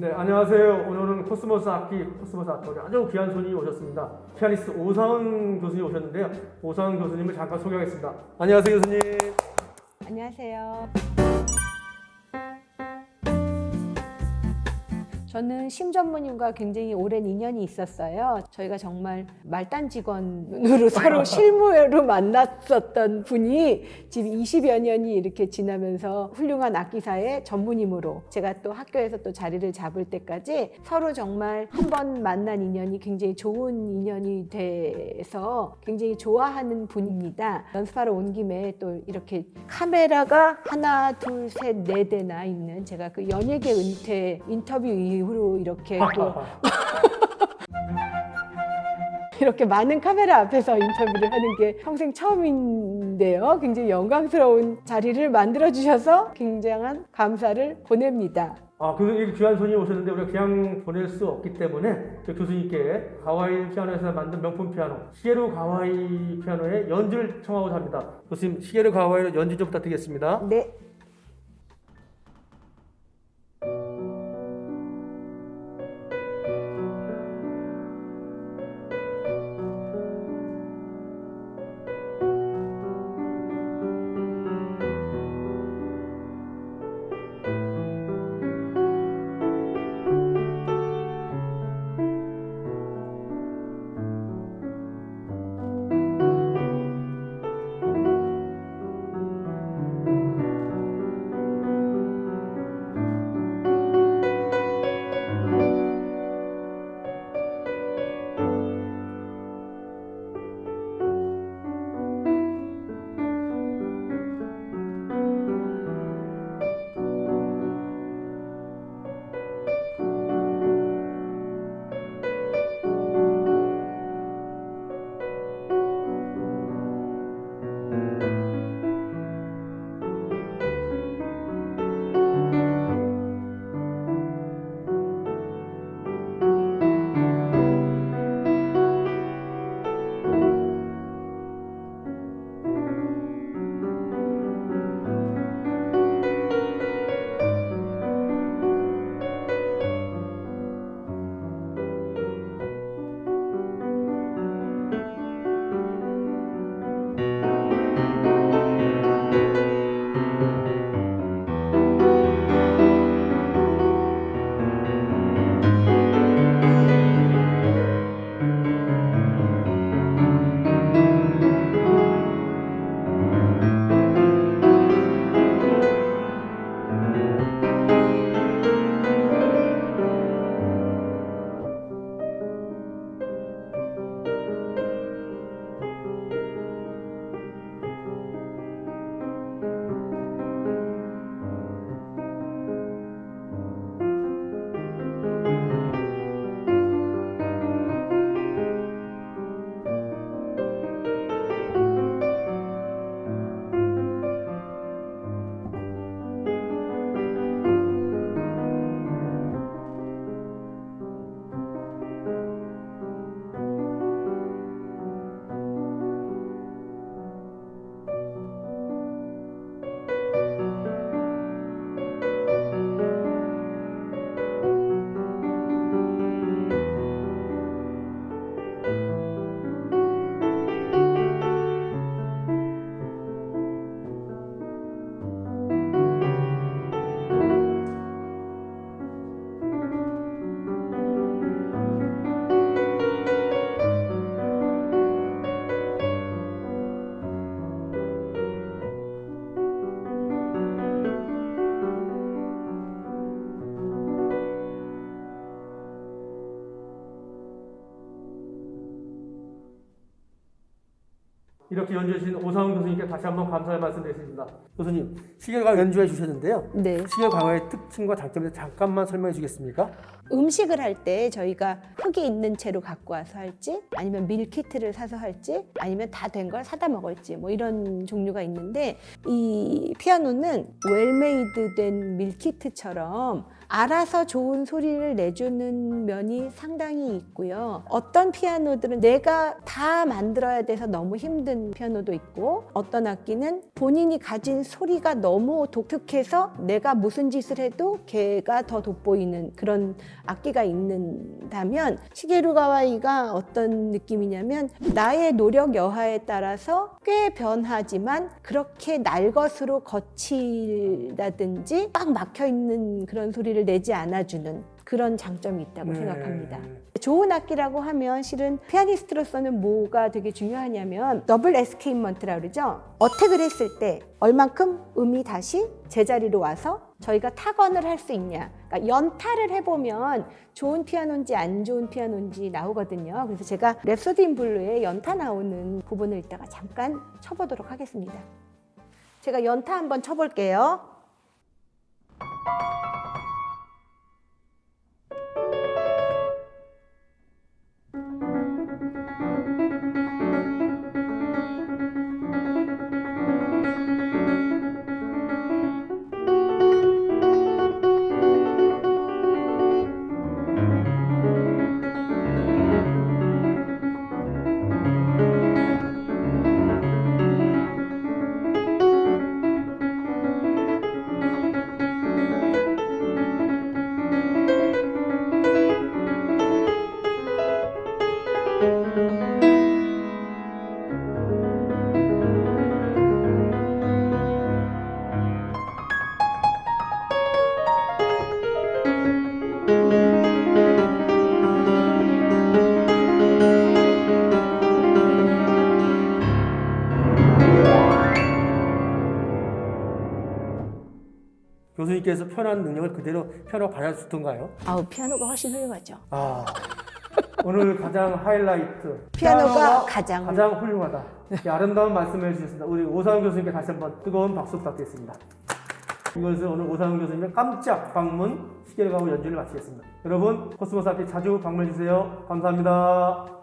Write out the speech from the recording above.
네, 안녕하세요. 오늘은 코스모스 악기, 코스모스 악기 아주 귀한 손이 오셨습니다. 피아니스트 오상은 교수님 오셨는데요. 오상은 교수님을 잠깐 소개하겠습니다. 안녕하세요, 교수님. 안녕하세요. 저는 심 전무님과 굉장히 오랜 인연이 있었어요. 저희가 정말 말단 직원으로 서로 실무로 만났었던 분이 지금 20여 년이 이렇게 지나면서 훌륭한 악기사의 전무님으로 제가 또 학교에서 또 자리를 잡을 때까지 서로 정말 한 번 만난 인연이 굉장히 좋은 인연이 돼서 굉장히 좋아하는 분입니다. 연습하러 온 김에 또 이렇게 카메라가 하나, 둘, 셋, 네 대나 있는 제가 그 연예계 은퇴 인터뷰 이후 로 이렇게 또 이렇게 많은 카메라 앞에서 인터뷰를 하는 게 평생 처음인데요. 굉장히 영광스러운 자리를 만들어 주셔서 굉장한 감사를 보냅니다. 아, 교수님 귀한 손이 오셨는데 우리가 그냥 보낼 수 없기 때문에 저 교수님께 가와이 피아노에서 만든 명품 피아노 시게루 가와이 피아노의 연주를 청하고자 합니다. 교수님 시게루 가와이로 연주 좀 부탁드리겠습니다. 네. 이렇게 연주해 주신 오상훈 교수님께 다시 한번 감사의 말씀 드리겠습니다. 교수님, 시계가 연주해 주셨는데요. 네. 시계 과거의 특징과 장점에 잠깐만 설명해 주겠습니까? 음식을 할 때 저희가 흙이 있는 채로 갖고 와서 할지 아니면 밀키트를 사서 할지 아니면 다 된 걸 사다 먹을지 뭐 이런 종류가 있는데 이 피아노는 well-made 된 밀키트처럼 알아서 좋은 소리를 내주는 면이 상당히 있고요. 어떤 피아노들은 내가 다 만들어야 돼서 너무 힘든 피아노도 있고 어떤 악기는 본인이 가진 소리가 너무 독특해서 내가 무슨 짓을 해도 걔가 더 돋보이는 그런 악기가 있는다면 시게루 가와이가 어떤 느낌이냐면 나의 노력 여하에 따라서 꽤 변하지만 그렇게 날 것으로 거칠다든지 꽉 막혀 있는 그런 소리를 내지 않아주는 그런 장점이 있다고 네. 생각합니다. 좋은 악기라고 하면 실은 피아니스트로서는 뭐가 되게 중요하냐면 double escapement라 그러죠. attack을 했을 때 얼만큼 음이 다시 제자리로 와서 저희가 타건을 할 수 있냐. 그러니까 연타를 해보면 좋은 피아노인지 안 좋은 피아노인지 나오거든요. 그래서 제가 랩소디 인 블루에 연타 나오는 부분을 이따가 잠깐 쳐보도록 하겠습니다. 제가 연타 한번 쳐볼게요. 교수님께서 표현한 능력을 그대로 피아노 받아주던가요? 아우 피아노가 훨씬 훌륭하죠. 아 오늘 가장 하이라이트 피아노가 가장 가장 훌륭하다. 이 아름다운 말씀을 해주셨습니다. 우리 오상훈 교수님께 다시 한번 뜨거운 박수 부탁드리겠습니다. 이것을 오늘 오상훈 교수님의 깜짝 방문 시게루 가와이 연주를 마치겠습니다. 여러분 코스모스 악기 자주 방문해 주세요. 감사합니다.